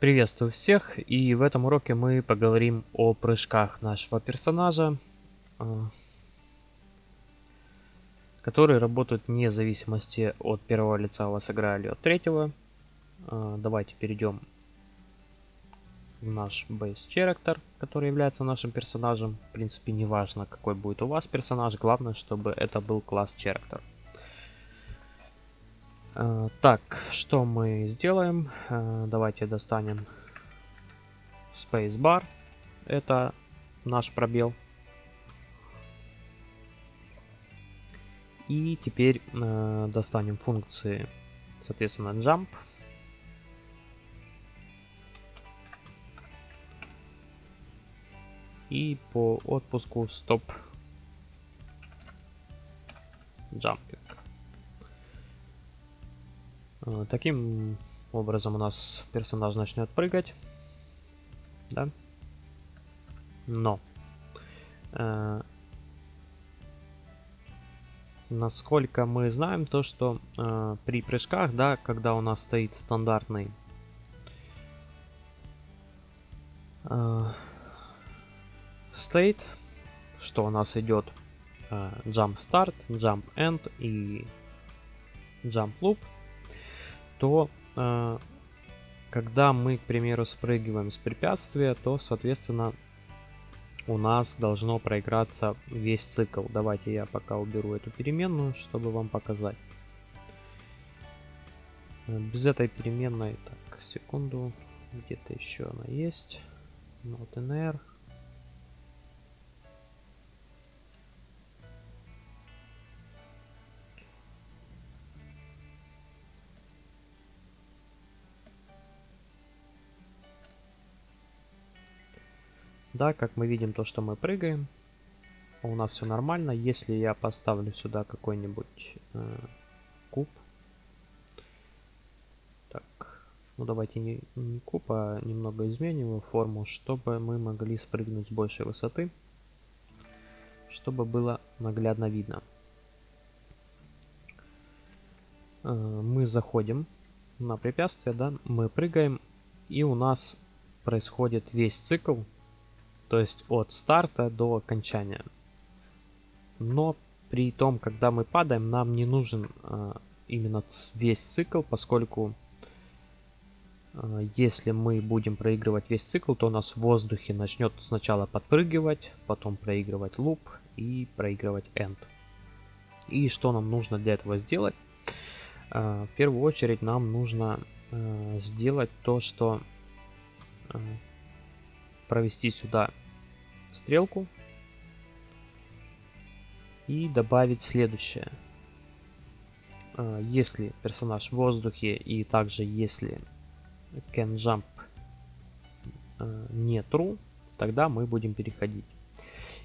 Приветствую всех, и в этом уроке мы поговорим о прыжках нашего персонажа, а, которые работают вне зависимости от первого лица у вас игра или от третьего. А, давайте перейдем в наш base character, который является нашим персонажем. В принципе, не важно, какой будет у вас персонаж, главное, чтобы это был класс character. Uh, так, что мы сделаем? Uh, давайте достанем Spacebar. Это наш пробел. И теперь uh, достанем функции, соответственно, jump. И по отпуску stop jumping. Э, таким образом у нас персонаж начнет прыгать. Да? Но. Э, насколько мы знаем, то что э, при прыжках, да, когда у нас стоит стандартный э, state, что у нас идет э, jump start, jump end и jump loop, то э, когда мы, к примеру, спрыгиваем с препятствия, то, соответственно, у нас должно проиграться весь цикл. Давайте я пока уберу эту переменную, чтобы вам показать. Без этой переменной, так, секунду, где-то еще она есть. Not in Да, как мы видим, то, что мы прыгаем, у нас все нормально. Если я поставлю сюда какой-нибудь э, куб, так, ну давайте не, не куб, а немного изменим его форму, чтобы мы могли спрыгнуть с большей высоты, чтобы было наглядно видно. Э, мы заходим на препятствие, да, мы прыгаем, и у нас происходит весь цикл то есть от старта до окончания. Но при том, когда мы падаем, нам не нужен э, именно весь цикл, поскольку э, если мы будем проигрывать весь цикл, то у нас в воздухе начнет сначала подпрыгивать, потом проигрывать луп и проигрывать end. И что нам нужно для этого сделать? Э, в первую очередь нам нужно сделать то, что провести сюда стрелку и добавить следующее. А, если персонаж в воздухе и также если can jump а, не true, тогда мы будем переходить.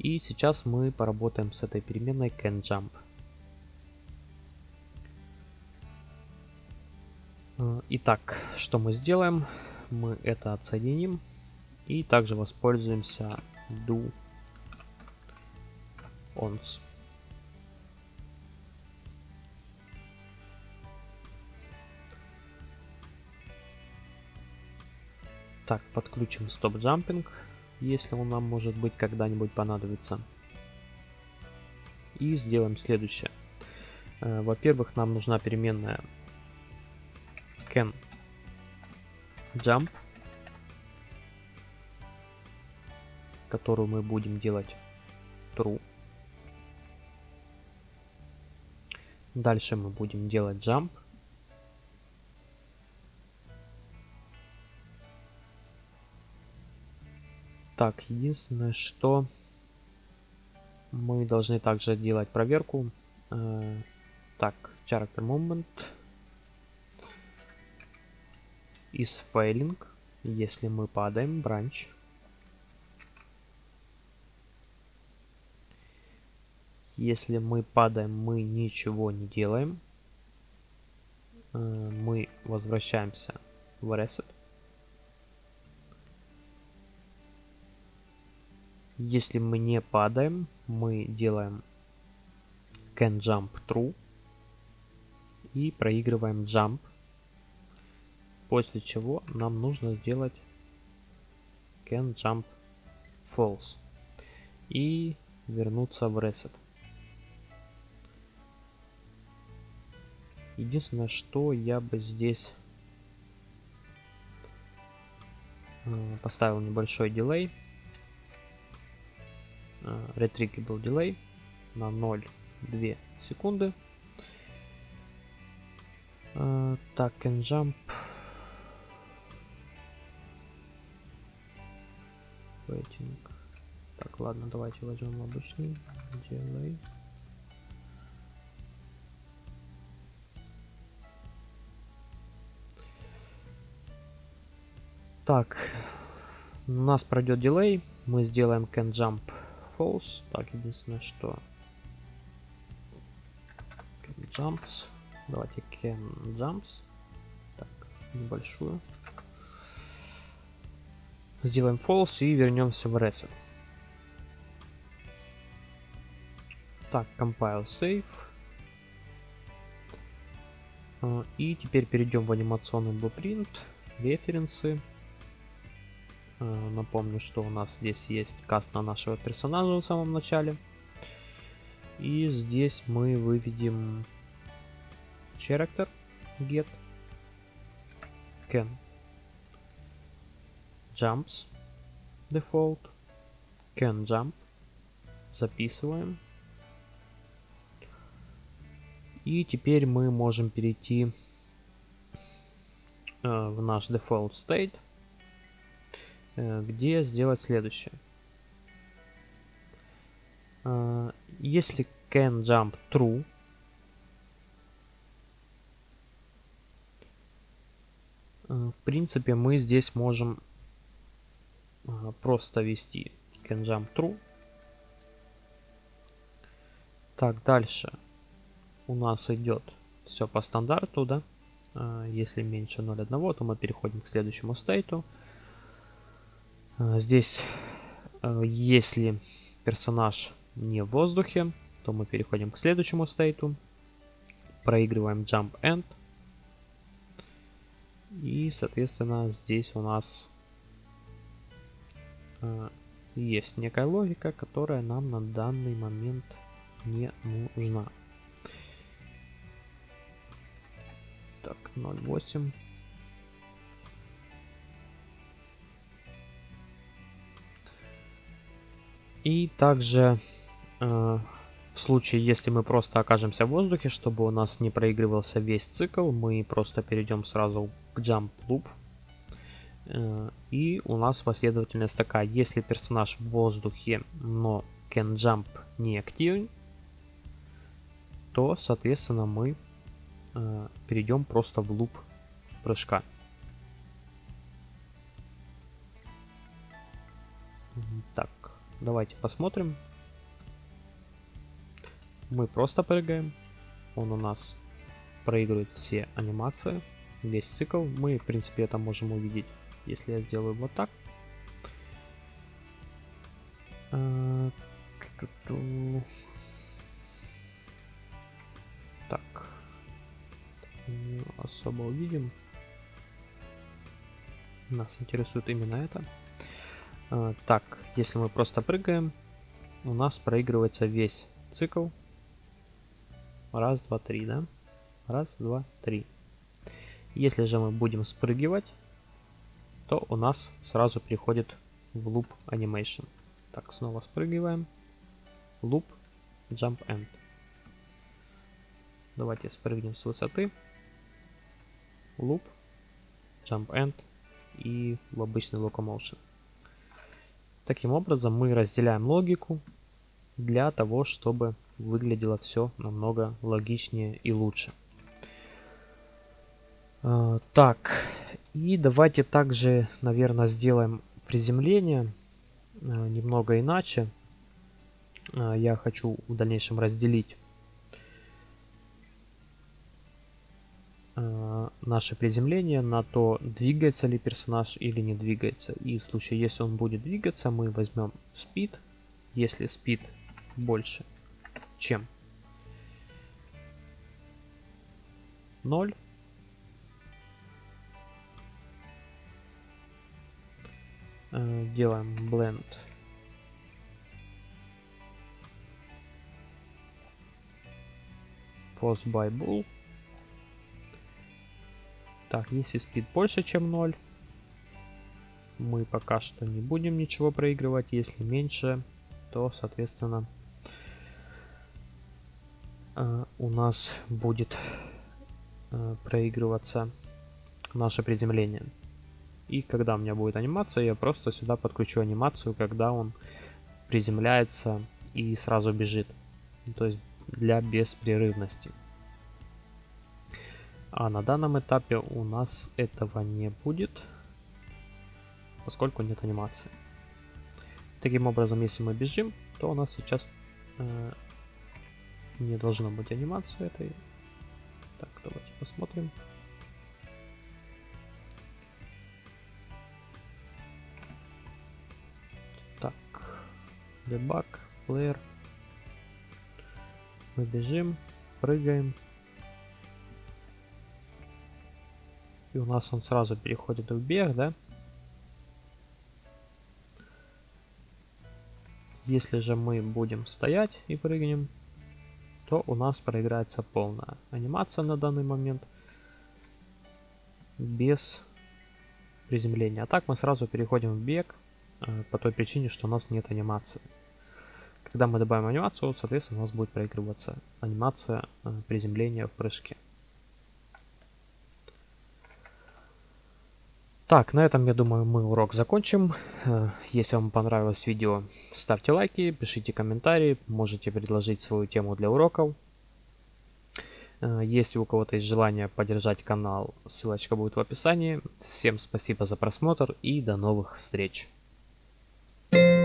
И сейчас мы поработаем с этой переменной can jump. А, итак, что мы сделаем? Мы это отсоединим и также воспользуемся do ons. Так, подключим стоп джампинг, если он нам может быть когда-нибудь понадобится. И сделаем следующее. Э, во-первых, нам нужна переменная can jump которую мы будем делать true. Дальше мы будем делать jump. Так, единственное, что мы должны также делать проверку. Э, так, character movement is failing, если мы падаем, branch. Если мы падаем, мы ничего не делаем. Э, мы возвращаемся в Reset. Если мы не падаем, мы делаем can jump true и проигрываем jump. после чего нам нужно сделать can jump false и вернуться в reset. Единственное, что я бы здесь э, поставил небольшой дилей. Retrievable дилей на 0,2 секунды. Uh, так, can jump. Waiting. Так, ладно, давайте возьмем обычный delay. Так, у нас пройдет дилей. Мы сделаем can jump false. Так, единственное, что can jumps. Давайте can jumps. Так, небольшую. Сделаем false и вернемся в reset. Так, compile save. А, и теперь перейдем в анимационный blueprint, референсы. А, напомню, что у нас здесь есть каст на нашего персонажа в самом начале. И здесь мы выведем character get can jumps default can jump. Записываем. И теперь мы можем перейти э, в наш default state. э, где сделать следующее э, если can jump true Э, в принципе, мы здесь можем э, просто ввести can jump true. Так, дальше у нас идет все по стандарту, да. Э, если меньше 0.1, то мы переходим к следующему стейту. Здесь, если персонаж не в воздухе, то мы переходим к следующему стейту. Проигрываем jump end. И, соответственно, здесь у нас э, есть некая логика, которая нам на данный момент не нужна. Так, 0.8. И также э, в случае, если мы просто окажемся в воздухе, чтобы у нас не проигрывался весь цикл, мы просто перейдем сразу к jump loop. Э, и у нас последовательность такая. Если персонаж в воздухе, но can jump не активен, то, соответственно, мы э, перейдем просто в луп прыжка. Так, давайте посмотрим. Мы просто прыгаем. Он у нас проигрывает все анимации, весь цикл. Мы, в принципе, это можем увидеть, если я сделаю вот так. А, так. Не особо увидим. Нас интересует именно это. А, так, если мы просто прыгаем, у нас проигрывается весь цикл Раз, два, три, да? Раз, два, три. Если же мы будем спрыгивать, то у нас сразу переходит в loop animation. Так, снова спрыгиваем. Loop, jump end. Давайте спрыгнем с высоты. Loop, jump end и в обычный locomotion. Таким образом мы разделяем логику для того, чтобы выглядело все намного логичнее и лучше. А, так, и давайте также, наверное, сделаем приземление а, немного иначе. А, я хочу в дальнейшем разделить наше приземление на то, двигается ли персонаж или не двигается. И в случае, если он будет двигаться, мы возьмем speed. Если speed больше, чем 0, Э, делаем blend post by bool. Так, если speed больше, чем 0, мы пока что не будем ничего проигрывать. Если меньше, то, соответственно, э, у нас будет э, проигрываться наше приземление. И когда у меня будет анимация, я просто сюда подключу анимацию, когда он приземляется и сразу бежит. То есть для беспрерывности. А на данном этапе у нас этого не будет, поскольку нет анимации. Таким образом, если мы бежим, то у нас сейчас э, не должно быть анимации этой. Так, давайте посмотрим. Так, debug, player. Мы бежим, прыгаем. И у нас он сразу переходит в бег, да? Если же мы будем стоять и прыгнем, то у нас проиграется полная анимация на данный момент без приземления. А так мы сразу переходим в бег э, по той причине, что у нас нет анимации. Когда мы добавим анимацию, соответственно, у нас будет проигрываться анимация э, приземления в прыжке. Так, на этом, я думаю, мы урок закончим. Э, если вам понравилось видео, ставьте лайки, пишите комментарии, можете предложить свою тему для уроков. Э, если у кого-то есть желание поддержать канал, ссылочка будет в описании. Всем спасибо за просмотр и до новых встреч. Thank you